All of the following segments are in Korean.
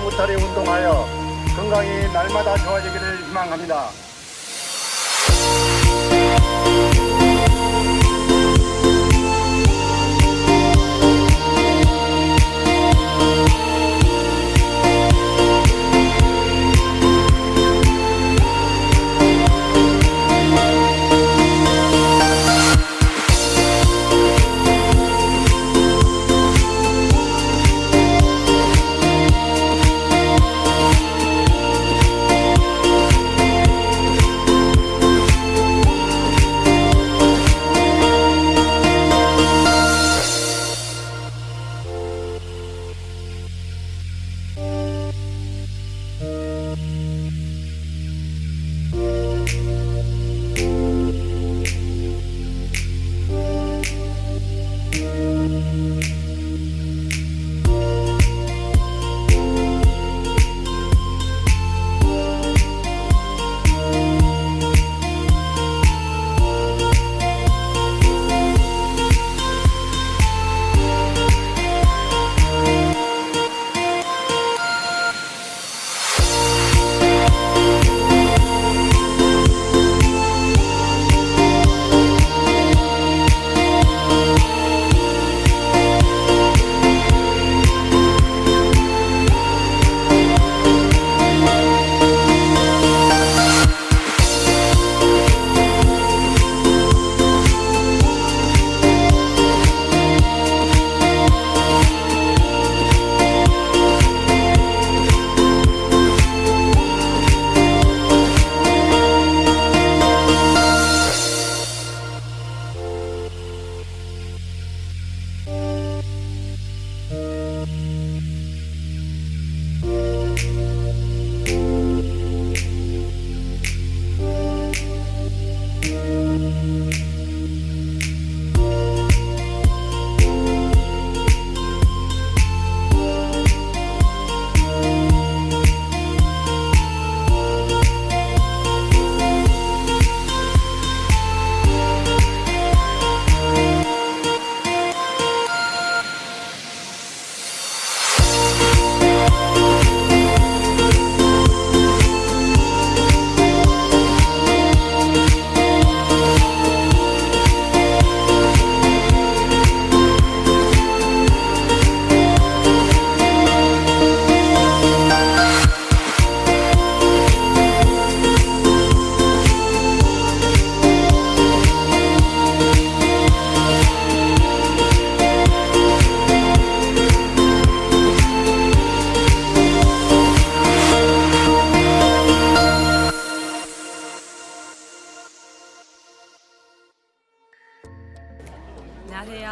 무탈히 운동하여 건강이 날마다 좋아지기를 희망합니다.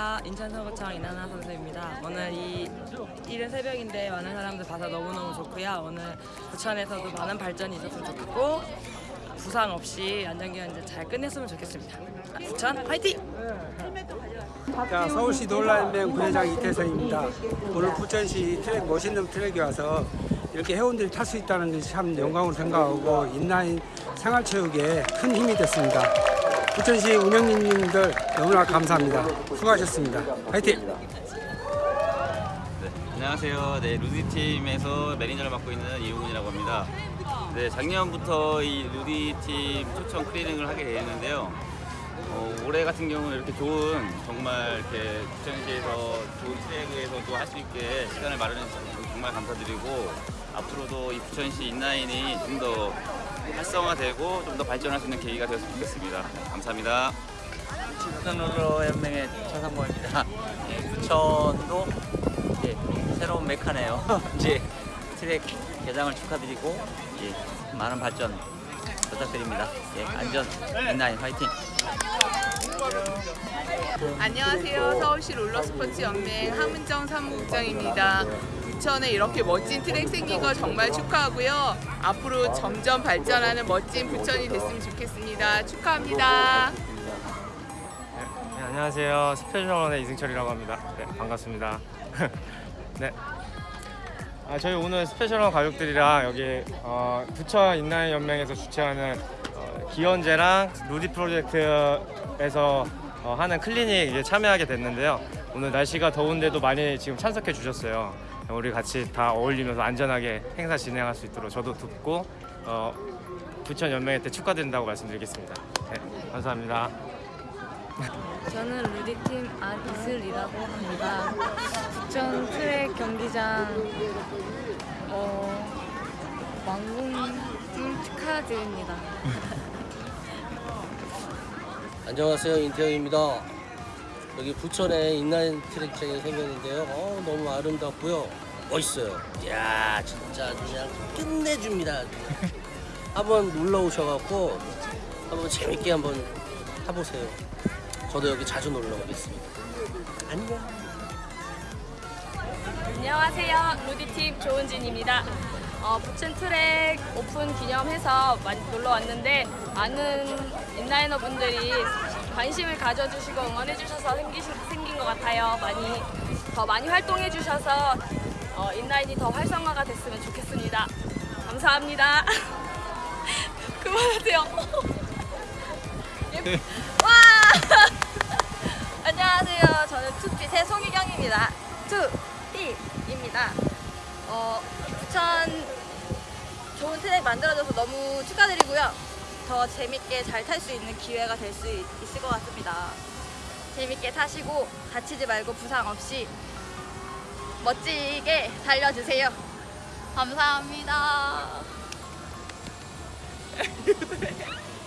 안녕하세요. 인천서구청 이나나 선수입니다. 오늘 이 이른 새벽인데 많은 사람들 봐서 너무너무 좋고요. 오늘 부천에서도 많은 발전이 있었으면 좋겠고 부상 없이 안전기한 잘 끝냈으면 좋겠습니다. 부천 화이팅! 자, 서울시 놀라연맹 부회장 이태성입니다. 오늘 부천시 트랙 멋있는 트랙에 와서 이렇게 회원들이 탈 수 있다는 것이 참 영광으로 생각하고 인라인 생활체육에 큰 힘이 됐습니다. 부천시 운영진님들 너무나 감사합니다. 수고하셨습니다. 화이팅! 네, 안녕하세요. 네, 루디 팀에서 매니저를 맡고 있는 이우근이라고 합니다. 네, 작년부터 이 루디 팀 초청 클리닝을 하게 되었는데요. 어, 올해 같은 경우는 이렇게 좋은 정말 이렇게 부천시에서 좋은 트랙에서도 할 수 있게 시간을 마련해 주셔서 정말 감사드리고 앞으로도 이 부천시 인라인이 좀더 활성화되고 좀 더 발전할 수 있는 계기가 되었으면 좋겠습니다. 네, 감사합니다. 부천롤러 연맹의 최상모입니다. 예, 부천도 이제 새로운 메카네요. 이제 트랙 개장을 축하드리고 예, 많은 발전 부탁드립니다. 예, 안전 인라인 화이팅! 안녕하세요. 서울시 롤러스포츠 연맹 하문정 사무국장입니다. 부천에 이렇게 멋진 트랙 생긴 거 정말 축하하고요. 앞으로 점점 발전하는 멋진 부천이 됐으면 좋겠습니다. 축하합니다. 네, 안녕하세요. 스페셜원의 이승철이라고 합니다. 네, 반갑습니다. 네. 아, 저희 오늘 스페셜원 가족들이랑 여기 어, 부천 인라인 연맹에서 주최하는 어, 기원제랑 루디 프로젝트에서 어, 하는 클리닉 에 참여하게 됐는데요. 오늘 날씨가 더운데도 많이 지금 참석해 주셨어요. 우리 같이 다 어울리면서 안전하게 행사 진행할 수 있도록 저도 돕고 어, 부천 연맹한테 축하드린다고 말씀드리겠습니다. 네, 감사합니다. 저는 루디팀 안이슬이라고 합니다. 부천 트랙 경기장 어, 완공 축하드립니다. 안녕하세요 인태영입니다. 여기 부천에 인라인 트랙장이 생겼는데요. 어, 너무 아름답고요. 멋있어요. 이야 진짜 그냥 끝내줍니다. 한번 놀러 오셔갖고 한번 재밌게 한번 타보세요. 저도 여기 자주 놀러 오겠습니다. 안녕. 안녕하세요. 루디팀 조은진입니다. 어, 부천 트랙 오픈 기념해서 많이 놀러 왔는데 많은 인라이너 분들이 관심을 가져주시고 응원해주셔서 생기, 생긴 것 같아요. 많이 더 많이 활동해 주셔서 어, 인라인이 더 활성화가 됐으면 좋겠습니다. 감사합니다. 그만하세요. 예. 와! 안녕하세요. 저는 투핏의 송유경입니다. 투핏입니다. 어, 부천 좋은 트랙 만들어줘서 너무 축하드리고요. 더 재밌게 잘 탈 수 있는 기회가 될 수 있을 것 같습니다. 재밌게 타시고 다치지 말고 부상 없이 멋지게 달려주세요. 감사합니다.